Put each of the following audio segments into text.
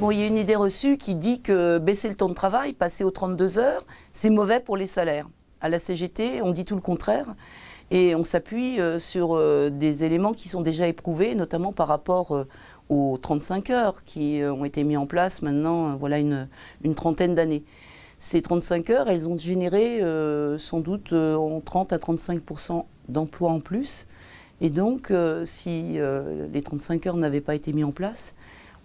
Bon, il y a une idée reçue qui dit que baisser le temps de travail, passer aux 32 heures, c'est mauvais pour les salaires. À la CGT, on dit tout le contraire. Et on s'appuie euh, sur euh, des éléments qui sont déjà éprouvés, notamment par rapport euh, aux 35 heures qui ont été mis en place maintenant, voilà, une, trentaine d'années. Ces 35 heures, elles ont généré sans doute en 30 à 35% d'emplois en plus. Et donc, si les 35 heures n'avaient pas été mis en place,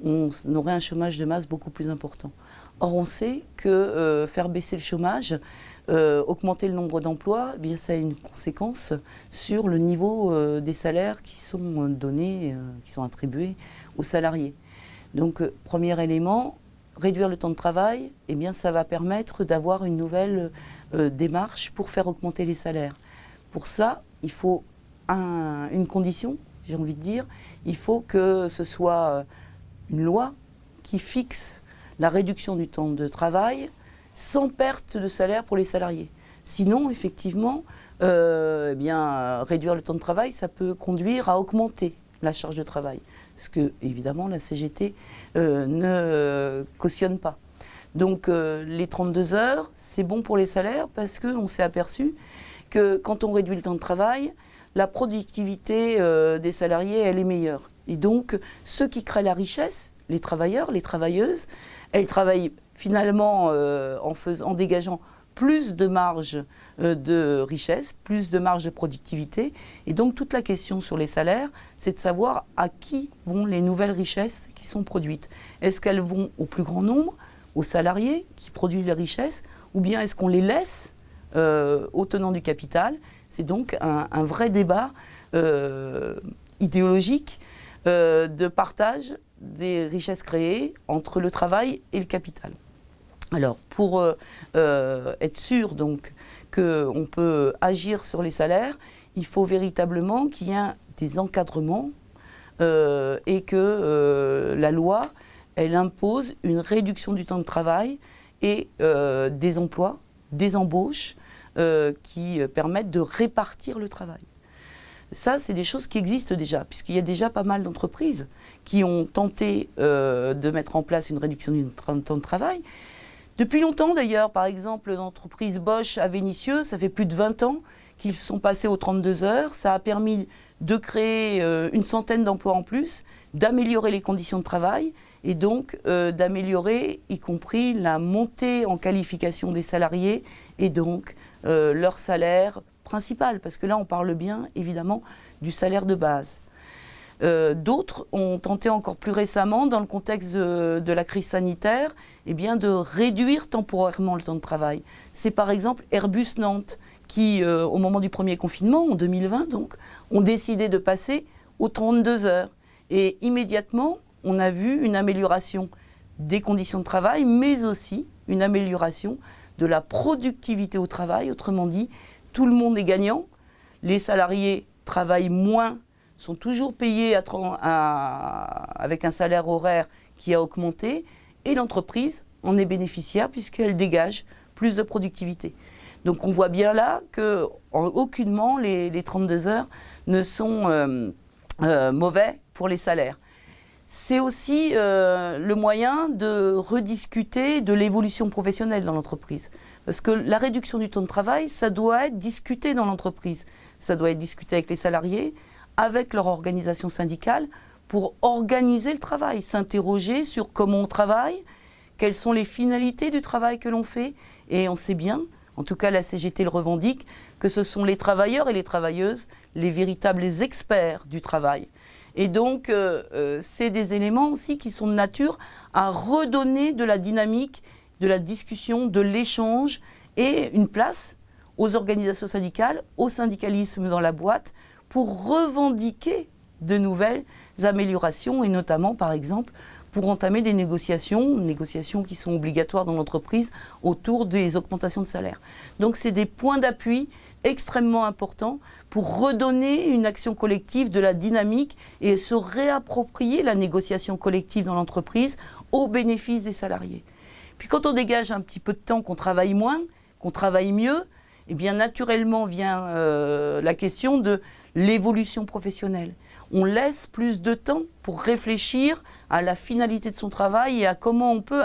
on aurait un chômage de masse beaucoup plus important. Or, on sait que faire baisser le chômage, euh, augmenter le nombre d'emplois, eh bien ça a une conséquence sur le niveau euh, des salaires qui sont donnés, euh, qui sont attribués aux salariés. Donc, premier élément, réduire le temps de travail, eh bien ça va permettre d'avoir une nouvelle démarche pour faire augmenter les salaires. Pour ça, il faut une condition, j'ai envie de dire, il faut que ce soit une loi qui fixe la réduction du temps de travail sans perte de salaire pour les salariés. Sinon, effectivement, euh, eh bien, réduire le temps de travail, ça peut conduire à augmenter la charge de travail. Ce que, évidemment, la CGT euh, ne cautionne pas. Donc, euh, les 32 heures, c'est bon pour les salaires parce qu'on s'est aperçu que quand on réduit le temps de travail, la productivité des salariés, elle est meilleure. Et donc, ceux qui créent la richesse, les travailleurs, les travailleuses, elles travaillent finalement euh, en, dégageant plus de marge euh, de richesse, plus de marge de productivité. Et donc toute la question sur les salaires, c'est de savoir à qui vont les nouvelles richesses qui sont produites. Est-ce qu'elles vont au plus grand nombre, aux salariés qui produisent les richesses, ou bien est-ce qu'on les laisse euh, aux tenants du capital? C'est donc un, vrai débat idéologique de partage des richesses créées entre le travail et le capital. Alors, pour euh, euh, être sûr donc qu'on peut agir sur les salaires, il faut véritablement qu'il y ait des encadrements euh, et que la loi, elle impose une réduction du temps de travail et des emplois, des embauches qui permettent de répartir le travail. Ça, c'est des choses qui existent déjà, puisqu'il y a déjà pas mal d'entreprises qui ont tenté de mettre en place une réduction du temps de travail, depuis longtemps d'ailleurs, par exemple, l'entreprise Bosch à Vénissieux, ça fait plus de 20 ans qu'ils sont passés aux 32 heures. Ça a permis de créer euh, une centaine d'emplois en plus, d'améliorer les conditions de travail et donc euh, d'améliorer y compris la montée en qualification des salariés et donc euh, leur salaire principal, parce que là on parle bien évidemment du salaire de base. Euh, d'autres ont tenté encore plus récemment, dans le contexte de, la crise sanitaire, eh bien, de réduire temporairement le temps de travail. C'est par exemple Airbus Nantes qui, euh, au moment du premier confinement, en 2020 donc, ont décidé de passer aux 32 heures. Et immédiatement, on a vu une amélioration des conditions de travail, mais aussi une amélioration de la productivité au travail. Autrement dit, tout le monde est gagnant. Les salariés travaillent moins sont toujours payés avec un salaire horaire qui a augmenté et l'entreprise en est bénéficiaire puisqu'elle dégage plus de productivité. Donc on voit bien là que les, 32 heures ne sont euh, euh, mauvais pour les salaires. C'est aussi euh, le moyen de rediscuter de l'évolution professionnelle dans l'entreprise. Parce que la réduction du temps de travail, ça doit être discuté dans l'entreprise. Ça doit être discuté avec les salariés, avec leur organisation syndicale pour organiser le travail, s'interroger sur comment on travaille, quelles sont les finalités du travail que l'on fait. Et on sait bien, en tout cas la CGT le revendique, que ce sont les travailleurs et les travailleuses les véritables experts du travail. Et donc, euh, euh, c'est des éléments aussi qui sont de nature à redonner de la dynamique, de la discussion, de l'échange et une place aux organisations syndicales, au syndicalisme dans la boîte, pour revendiquer de nouvelles améliorations et notamment, par exemple, pour entamer des négociations, négociations qui sont obligatoires dans l'entreprise autour des augmentations de salaire. Donc c'est des points d'appui extrêmement importants pour redonner une action collective de la dynamique et se réapproprier la négociation collective dans l'entreprise au bénéfice des salariés. Puis quand on dégage un petit peu de temps, qu'on travaille moins, qu'on travaille mieux, eh bien naturellement vient euh, la question de l'évolution professionnelle. On laisse plus de temps pour réfléchir à la finalité de son travail et à comment on peut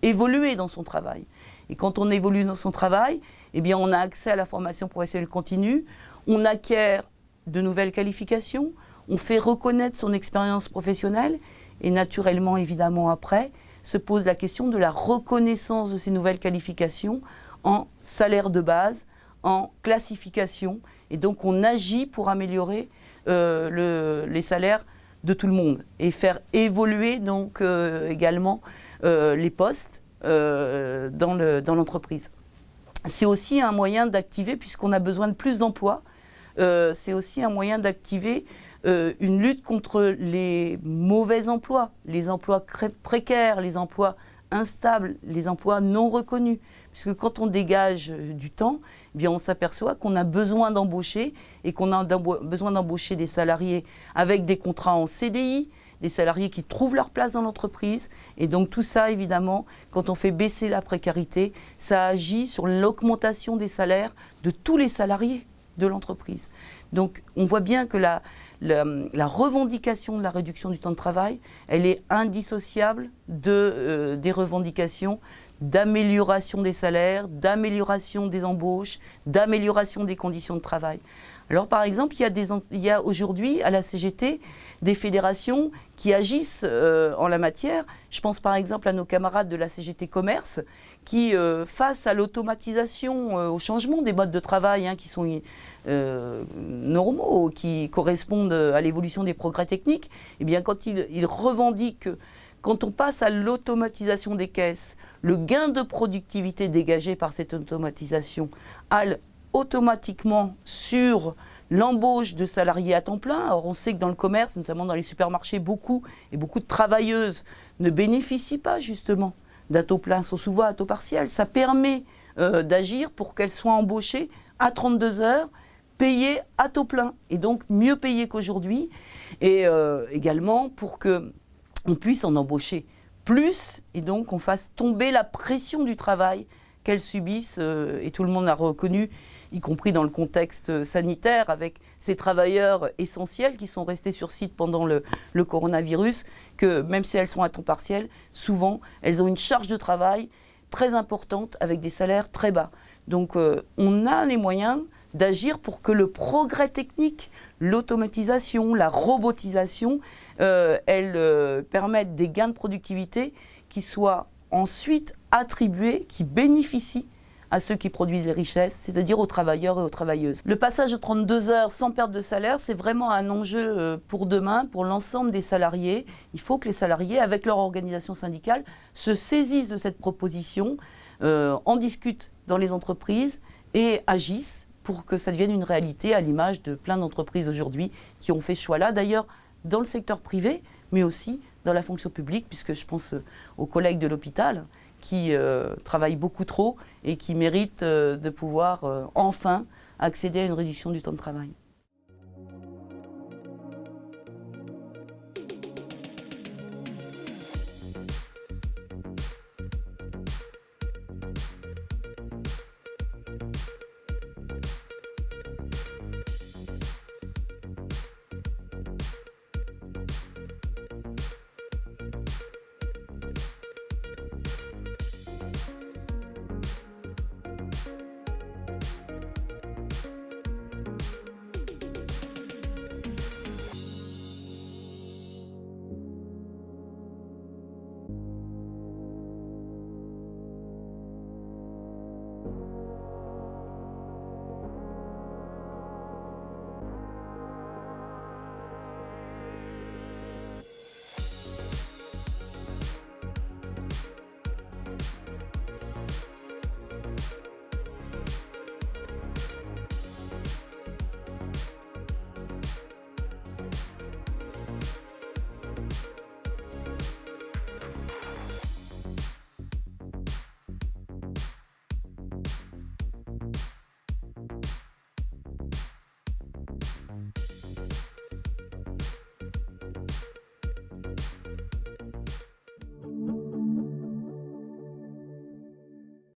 évoluer dans son travail. Et quand on évolue dans son travail, eh bien, on a accès à la formation professionnelle continue, on acquiert de nouvelles qualifications, on fait reconnaître son expérience professionnelle et naturellement, évidemment, après, se pose la question de la reconnaissance de ces nouvelles qualifications en salaire de base, en classification. Et donc, on agit pour améliorer euh, les salaires de tout le monde et faire évoluer donc euh, également euh, les postes dans l'entreprise. C'est aussi un moyen d'activer, puisqu'on a besoin de plus d'emplois, c'est aussi un moyen d'activer une lutte contre les mauvais emplois, les emplois précaires, les emplois instables, les emplois non reconnus. Puisque quand on dégage euh, du temps, eh bien on s'aperçoit qu'on a besoin d'embaucher et qu'on a besoin d'embaucher des salariés avec des contrats en CDI, des salariés qui trouvent leur place dans l'entreprise. Et donc tout ça, évidemment, quand on fait baisser la précarité, ça agit sur l'augmentation des salaires de tous les salariés de l'entreprise. Donc on voit bien que la, la, revendication de la réduction du temps de travail, elle est indissociable euh, des revendications d'amélioration des salaires, d'amélioration des embauches, d'amélioration des conditions de travail. Alors par exemple, il y a, aujourd'hui à la CGT des fédérations qui agissent euh, en la matière. Je pense par exemple à nos camarades de la CGT Commerce qui, euh, face à l'automatisation, euh, au changement des modes de travail hein, qui sont normaux, qui correspondent à l'évolution des progrès techniques, eh bien quand ils, revendiquent que quand on passe à l'automatisation des caisses, le gain de productivité dégagé par cette automatisation a automatiquement sur l'embauche de salariés à temps plein. Or, on sait que dans le commerce, notamment dans les supermarchés, beaucoup et beaucoup de travailleuses ne bénéficient pas justement d'un taux plein, sont souvent à taux partiel. Ça permet euh, d'agir pour qu'elles soient embauchées à 32 heures, payées à taux plein, et donc mieux payées qu'aujourd'hui, et euh, également pour qu'on puisse en embaucher plus, et donc on fasse tomber la pression du travail qu'elles subissent, euh, et tout le monde a reconnu, y compris dans le contexte sanitaire, avec ces travailleurs essentiels qui sont restés sur site pendant le, coronavirus, que même si elles sont à temps partiel, souvent elles ont une charge de travail très importante avec des salaires très bas. Donc euh, on a les moyens d'agir pour que le progrès technique, l'automatisation, la robotisation, euh, elles permettent des gains de productivité qui soient ensuite attribués, qui bénéficient à ceux qui produisent les richesses, c'est-à-dire aux travailleurs et aux travailleuses. Le passage de 32 heures sans perte de salaire, c'est vraiment un enjeu euh, pour demain, pour l'ensemble des salariés. Il faut que les salariés, avec leur organisation syndicale, se saisissent de cette proposition, euh, en discutent dans les entreprises et agissent pour que ça devienne une réalité à l'image de plein d'entreprises aujourd'hui qui ont fait ce choix-là. D'ailleurs, dans le secteur privé, mais aussi dans la fonction publique, puisque je pense euh, aux collègues de l'hôpital qui euh, travaillent beaucoup trop et qui méritent euh, de pouvoir enfin accéder à une réduction du temps de travail.